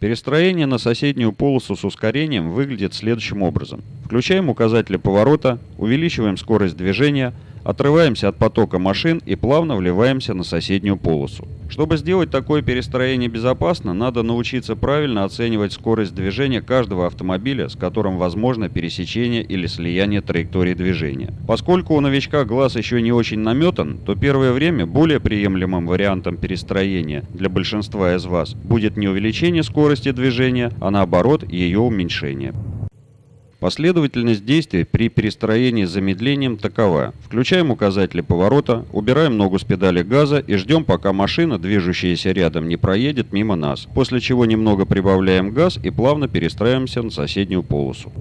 Перестроение на соседнюю полосу с ускорением выглядит следующим образом. Включаем указатели поворота, увеличиваем скорость движения, отрываемся от потока машин и плавно вливаемся на соседнюю полосу. Чтобы сделать такое перестроение безопасно, надо научиться правильно оценивать скорость движения каждого автомобиля, с которым возможно пересечение или слияние траектории движения. Поскольку у новичка глаз еще не очень наметан, то первое время более приемлемым вариантом перестроения для большинства из вас будет не увеличение скорости движения, а наоборот ее уменьшение. Последовательность действий при перестроении с замедлением такова. Включаем указатели поворота, убираем ногу с педали газа и ждем, пока машина, движущаяся рядом, не проедет мимо нас, после чего немного прибавляем газ и плавно перестраиваемся на соседнюю полосу.